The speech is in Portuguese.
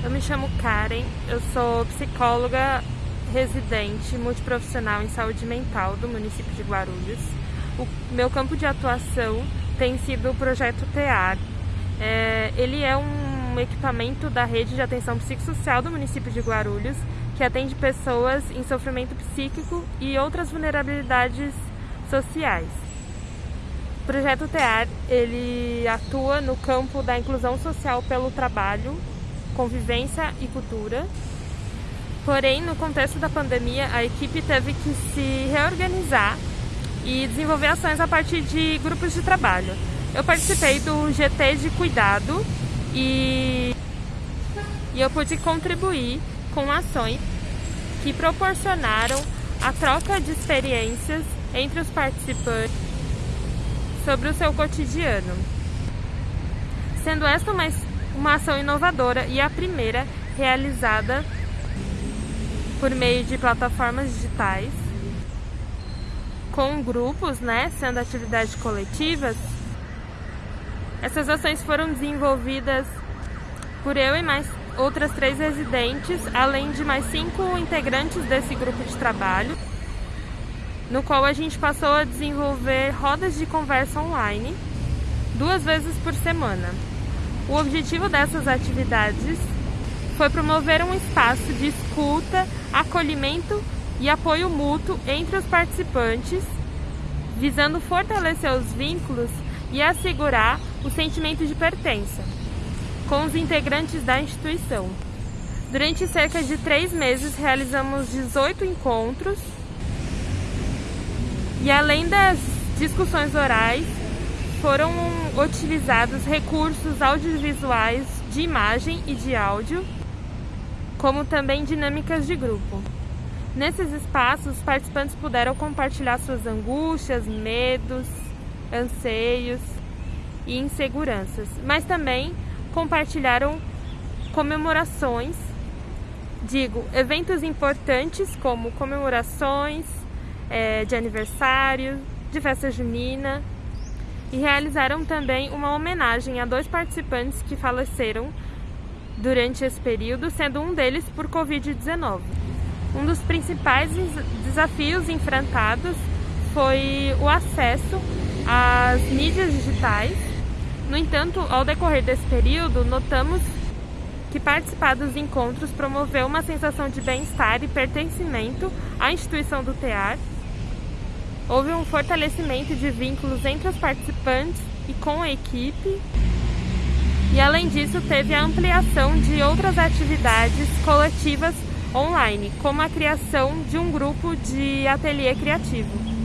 Eu me chamo Karen, eu sou psicóloga residente multiprofissional em saúde mental do município de Guarulhos. O meu campo de atuação tem sido o projeto TEAR. É, ele é um equipamento da rede de atenção psicossocial do município de Guarulhos que atende pessoas em sofrimento psíquico e outras vulnerabilidades sociais. O projeto TEAR ele atua no campo da inclusão social pelo trabalho convivência e cultura. Porém, no contexto da pandemia, a equipe teve que se reorganizar e desenvolver ações a partir de grupos de trabalho. Eu participei do GT de Cuidado e, e eu pude contribuir com ações que proporcionaram a troca de experiências entre os participantes sobre o seu cotidiano. Sendo esta uma uma ação inovadora e a primeira realizada por meio de plataformas digitais, com grupos, né, sendo atividades coletivas. Essas ações foram desenvolvidas por eu e mais outras três residentes, além de mais cinco integrantes desse grupo de trabalho, no qual a gente passou a desenvolver rodas de conversa online duas vezes por semana. O objetivo dessas atividades foi promover um espaço de escuta, acolhimento e apoio mútuo entre os participantes, visando fortalecer os vínculos e assegurar o sentimento de pertença com os integrantes da instituição. Durante cerca de três meses, realizamos 18 encontros e, além das discussões orais, foram utilizados recursos audiovisuais de imagem e de áudio, como também dinâmicas de grupo. Nesses espaços, os participantes puderam compartilhar suas angústias, medos, anseios e inseguranças, mas também compartilharam comemorações, digo, eventos importantes como comemorações é, de aniversário, de festa junina, e realizaram também uma homenagem a dois participantes que faleceram durante esse período, sendo um deles por Covid-19. Um dos principais desafios enfrentados foi o acesso às mídias digitais. No entanto, ao decorrer desse período, notamos que participar dos encontros promoveu uma sensação de bem-estar e pertencimento à instituição do TEAR Houve um fortalecimento de vínculos entre os participantes e com a equipe. E além disso, teve a ampliação de outras atividades coletivas online, como a criação de um grupo de ateliê criativo.